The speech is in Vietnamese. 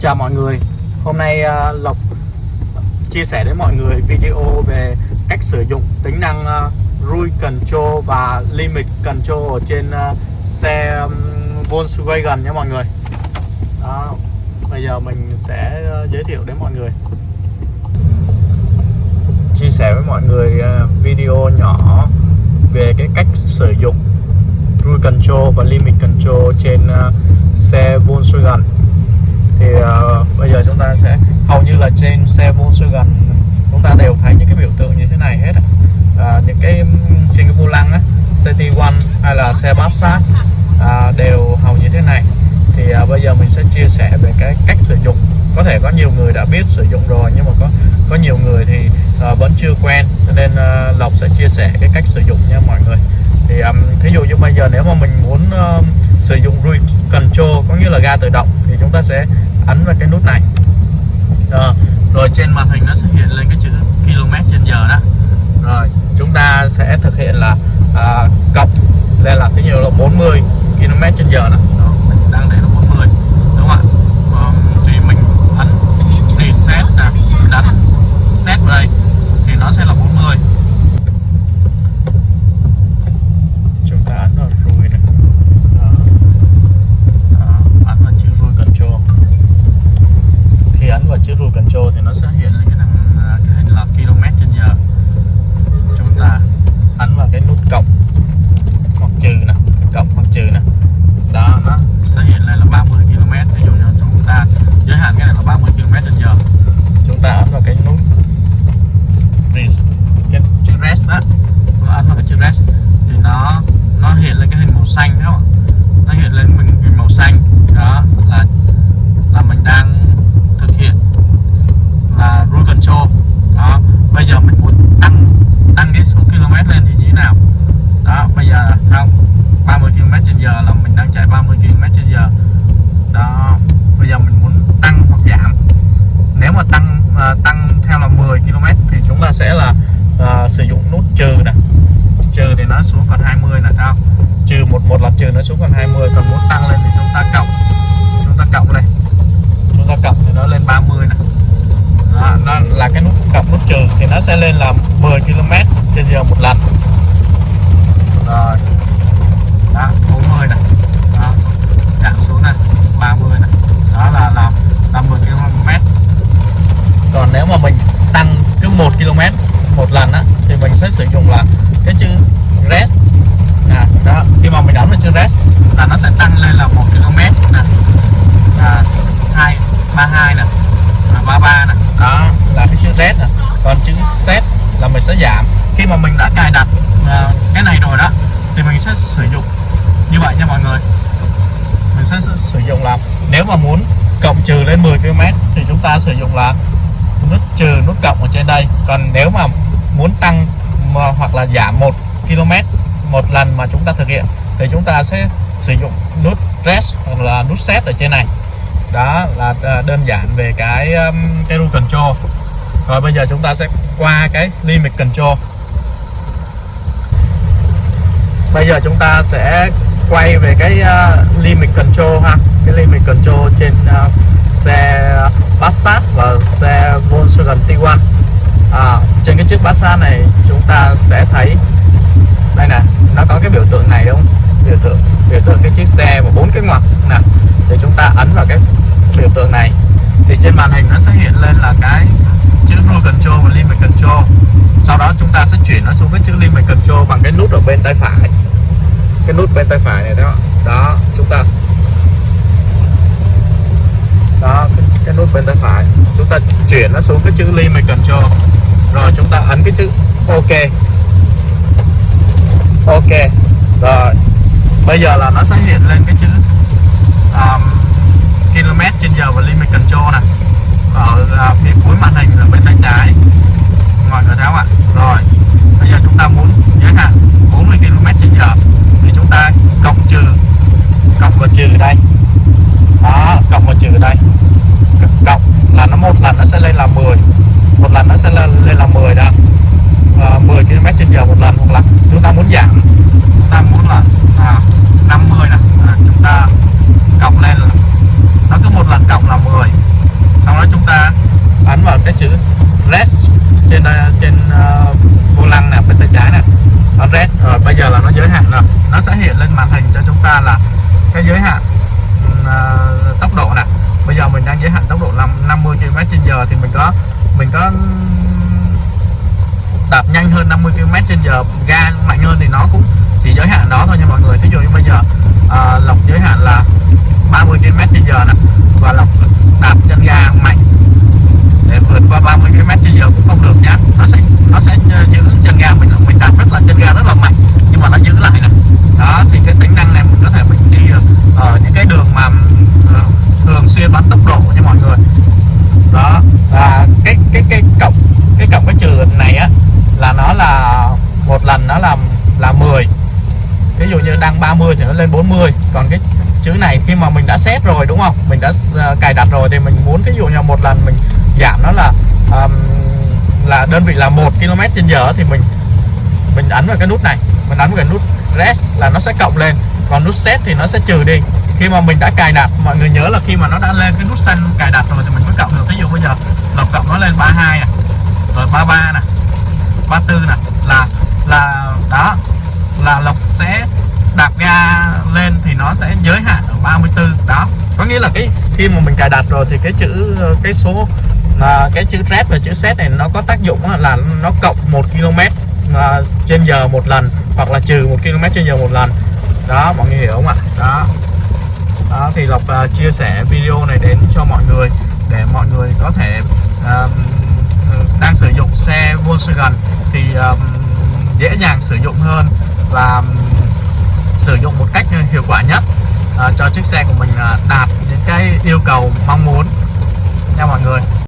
chào mọi người. Hôm nay uh, Lộc chia sẻ đến mọi người video về cách sử dụng tính năng uh, Rui Control và Limit Control ở trên uh, xe um, Volkswagen nhé mọi người. Đó, Bây giờ mình sẽ uh, giới thiệu đến mọi người. Chia sẻ với mọi người uh, video nhỏ về cái cách sử dụng Rui Control và Limit Control trên uh, xe Volkswagen thì uh, bây giờ chúng ta sẽ hầu như là trên xe Volkswagen chúng ta đều thấy những cái biểu tượng như thế này hết uh, những cái trên cái vô lăng á City One hay là xe Passat uh, đều hầu như thế này. Thì uh, bây giờ mình sẽ chia sẻ về cái cách sử dụng. Có thể có nhiều người đã biết sử dụng rồi nhưng mà có có nhiều người thì uh, vẫn chưa quen cho nên uh, Lộc sẽ chia sẻ cái cách sử dụng nha mọi người. Thì um, thí dụ như bây giờ nếu mà mình muốn uh, sử dụng cruise control có nghĩa là ga tự động thì chúng ta sẽ ấn vào cái nút này. Rồi, rồi trên màn hình nó sẽ hiện lên cái chữ km trên giờ đó. Rồi chúng ta sẽ thực hiện là à, cộng lên là thứ nhiều là 40 km trên giờ đó. đó mình đang để là 40 đúng không ạ à, thì mình ấn reset nè đánh set vào đây thì nó sẽ là 40 chúng ta ấn vào rồi này đó. Đó, ấn vào chữ rule control khi ấn vào chữ rule control thì nó sẽ hiện lên cái năng à, cái hình là km trên giờ chúng ta ấn vào cái nút cộng, hoặc trừ nè, cộng hoặc trừ nè. Đó, nó sẽ hiện lên là 30 km. Ví dụ như chúng ta, giới hạn cái này là 30 km trên giờ. Chúng ta ấn vào cái nút cái chữ rest đó. Ấn vào cái chữ rest thì nó nó hiện lên cái hình màu xanh đó nó hiện lên mình hình màu xanh đó là là mình đang thực hiện là cruise control đó bây giờ mình muốn tăng tăng cái số km lên thì như thế nào đó bây giờ không 30 km trên giờ là mình đang chạy 30 km trên giờ. Đó bây giờ mình muốn tăng hoặc giảm. Nếu mà tăng uh, tăng theo là 10 km thì chúng ta sẽ là uh, sử dụng nút trừ nè. Trừ thì nó xuống còn 20 là sao trừ một một lần trừ nó xuống còn 20 còn muốn tăng lên thì chúng ta cộng. Chúng ta cộng đây. chúng ta cộng thì nó lên 30 này đó, nó là cái nút cộng nút trừ thì nó sẽ lên là 10 km trên giờ một lần. Rồi đó 40 này. Đó giảm xuống này 30 này. Đó là là 50 km. Còn nếu mà mình tăng cứ 1 km một lần á thì mình sẽ sử dụng là cái chữ rest. À, đó khi mà mình ấn vào chữ rest là nó sẽ tăng lên là 1 km nè à, 2 32 nè à, 33 nè đó là cái chữ rest nè còn chữ set là mình sẽ giảm. Khi mà mình đã cài đặt à, cái này rồi đó thì mình sẽ sử dụng như vậy nha mọi người. Mình sẽ sử dụng là nếu mà muốn cộng trừ lên 10 km thì chúng ta sử dụng là nút trừ nút cộng ở trên đây. Còn nếu mà muốn tăng mà, hoặc là giảm 1 km một lần mà chúng ta thực hiện thì chúng ta sẽ sử dụng nút rest hoặc là nút set ở trên này. Đó là à, đơn giản về cái um, cái rule control. Rồi bây giờ chúng ta sẽ qua cái limit control. Bây giờ chúng ta sẽ quay về cái uh, limit control ha. Cái limit control trên uh, xe Passat và xe Volkswagen Tiguan. À, trên cái chiếc Passat này chúng ta sẽ thấy đây nè nó có cái biểu tượng này đúng không? Biểu tượng biểu tượng cái chiếc xe và bốn cái ngoặc nè. Thì chúng ta ấn vào cái biểu tượng này. Thì trên màn hình nó sẽ hiện lên là cái chữ Cruise Control và Limit Control. Sau đó chúng ta sẽ chuyển nó xuống cái chữ Limit Control bằng cái nút ở bên tay phải cái nút bên tay phải này đó. Đó chúng ta đó cái, cái nút bên tay phải. Chúng ta chuyển nó xuống cái chữ limit control rồi chúng ta ấn cái chữ ok. Ok. Rồi bây giờ là nó sẽ hiện lên cái chữ um, km trên giờ và limit control này ở uh, phía cuối màn hình là bên tay trái. Ngoài cửa tháo ạ? à. giờ một lần hoặc là chúng ta muốn giảm chúng ta muốn là à, 50 này. À, chúng ta cộng lên là nó cứ một lần cộng là 10 sau đó chúng ta ấn vào cái chữ rest trên à, trên uh, vô lăng này bên tay trái này ấn rest rồi bây giờ là nó giới hạn rồi. Nó sẽ hiện lên màn hình cho chúng ta là cái giới hạn uh, tốc độ nè. Bây giờ mình đang giới hạn tốc độ 50 km/h thì mình có mình có đạp nhanh hơn 50 km/h ga mạnh hơn thì nó cũng chỉ giới hạn đó thôi nha mọi người. Thế dụ như bây giờ à, lọc giới hạn là 30 km/h nè và lọc đạp chân ga mạnh để vượt qua 30 km/h cũng không được nhá. Nó sẽ nó sẽ giữ chân ga mình mình đạp rất là chân ga rất là mạnh nhưng mà nó giữ lại nè. Đó thì cái tính năng này mình có thể mình đi ở ờ, những cái đường mà uh, thường xuyên bắn tốc độ nha mọi người. Đó và cái cái cái cộng cái cộng cái trừ này á là nó là một lần nó làm là 10 ví dụ như đang 30 thì nó lên 40 còn cái chữ này khi mà mình đã set rồi đúng không? Mình đã uh, cài đặt rồi thì mình muốn ví dụ như một lần mình giảm nó là um, là đơn vị là 1 km trên giờ thì mình mình ấn vào cái nút này. Mình ấn vào cái nút rest là nó sẽ cộng lên. Còn nút set thì nó sẽ trừ đi. Khi mà mình đã cài đặt mọi người nhớ là khi mà nó đã lên cái nút xanh cài đặt rồi thì mình mới cộng được. Ví dụ bây giờ lọc cộng nó lên 32 này rồi 33 này 34 này là là đó là lộc sẽ đạp ga lên thì nó sẽ giới hạn ở 34 đó. Có nghĩa là cái khi mà mình cài đặt rồi thì cái chữ cái số à, cái chữ rep và chữ set này nó có tác dụng là nó cộng 1 km à, trên giờ một lần hoặc là trừ 1 km trên giờ một lần. Đó mọi người hiểu không ạ? Đó. Đó thì lộc à, chia sẻ video này đến cho mọi người để mọi người có thể à, ừ, đang sử dụng xe Volkswagen thì um, dễ dàng sử dụng hơn và sử dụng một cách hiệu quả nhất ờ, cho chiếc xe của mình ờ, đạt những cái yêu cầu mong muốn. Nha mọi người.